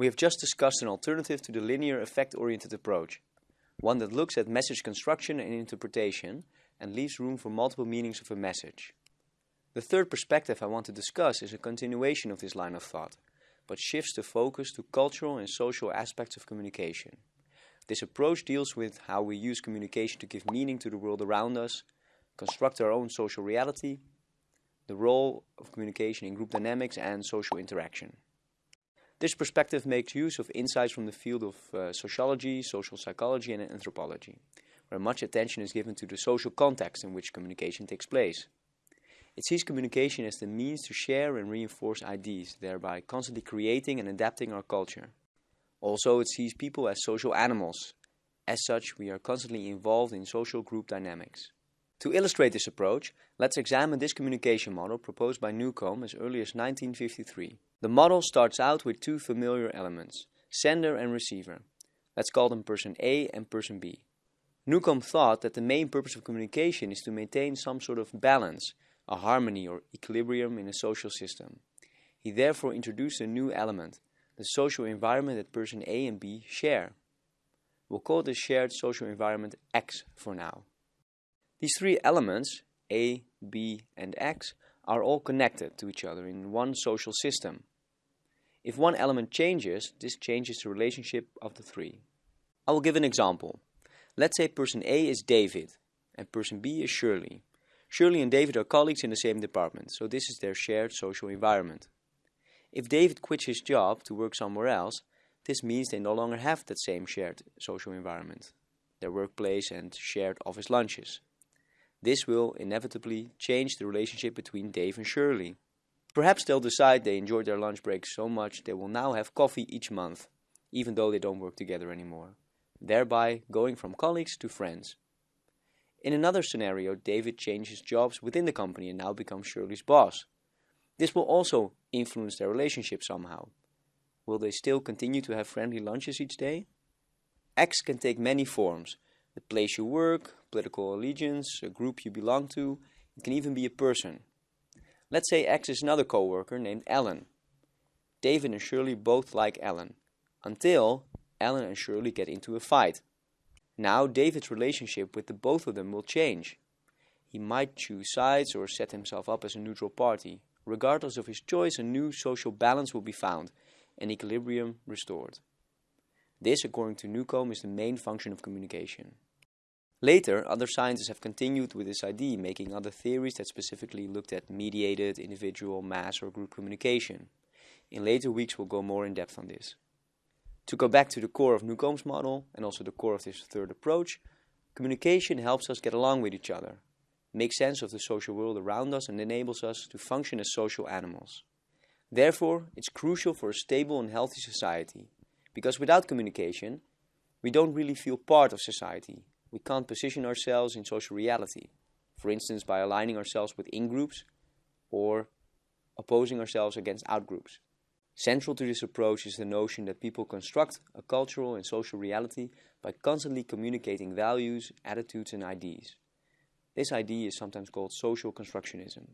We have just discussed an alternative to the linear effect-oriented approach, one that looks at message construction and interpretation and leaves room for multiple meanings of a message. The third perspective I want to discuss is a continuation of this line of thought, but shifts the focus to cultural and social aspects of communication. This approach deals with how we use communication to give meaning to the world around us, construct our own social reality, the role of communication in group dynamics and social interaction. This perspective makes use of insights from the field of uh, sociology, social psychology and anthropology, where much attention is given to the social context in which communication takes place. It sees communication as the means to share and reinforce ideas, thereby constantly creating and adapting our culture. Also, it sees people as social animals. As such, we are constantly involved in social group dynamics. To illustrate this approach, let's examine this communication model proposed by Newcomb as early as 1953. The model starts out with two familiar elements, sender and receiver. Let's call them person A and person B. Newcomb thought that the main purpose of communication is to maintain some sort of balance a harmony or equilibrium in a social system. He therefore introduced a new element, the social environment that person A and B share. We'll call this shared social environment X for now. These three elements, A, B and X, are all connected to each other in one social system. If one element changes, this changes the relationship of the three. I will give an example. Let's say person A is David and person B is Shirley. Shirley and David are colleagues in the same department, so this is their shared social environment. If David quits his job to work somewhere else, this means they no longer have that same shared social environment, their workplace and shared office lunches. This will inevitably change the relationship between Dave and Shirley. Perhaps they'll decide they enjoyed their lunch break so much they will now have coffee each month, even though they don't work together anymore, thereby going from colleagues to friends. In another scenario, David changes jobs within the company and now becomes Shirley's boss. This will also influence their relationship somehow. Will they still continue to have friendly lunches each day? X can take many forms. The place you work, political allegiance, a group you belong to, it can even be a person. Let's say X is another co-worker named Ellen. David and Shirley both like Ellen, until Ellen and Shirley get into a fight. Now David's relationship with the both of them will change. He might choose sides or set himself up as a neutral party. Regardless of his choice, a new social balance will be found, and equilibrium restored. This, according to Newcomb, is the main function of communication. Later, other scientists have continued with this idea, making other theories that specifically looked at mediated, individual, mass or group communication. In later weeks we'll go more in depth on this. To go back to the core of Newcomb's model and also the core of this third approach, communication helps us get along with each other, make sense of the social world around us and enables us to function as social animals. Therefore, it's crucial for a stable and healthy society, because without communication, we don't really feel part of society. We can't position ourselves in social reality, for instance by aligning ourselves with in-groups or opposing ourselves against out-groups. Central to this approach is the notion that people construct a cultural and social reality by constantly communicating values, attitudes and ideas. This idea is sometimes called social constructionism.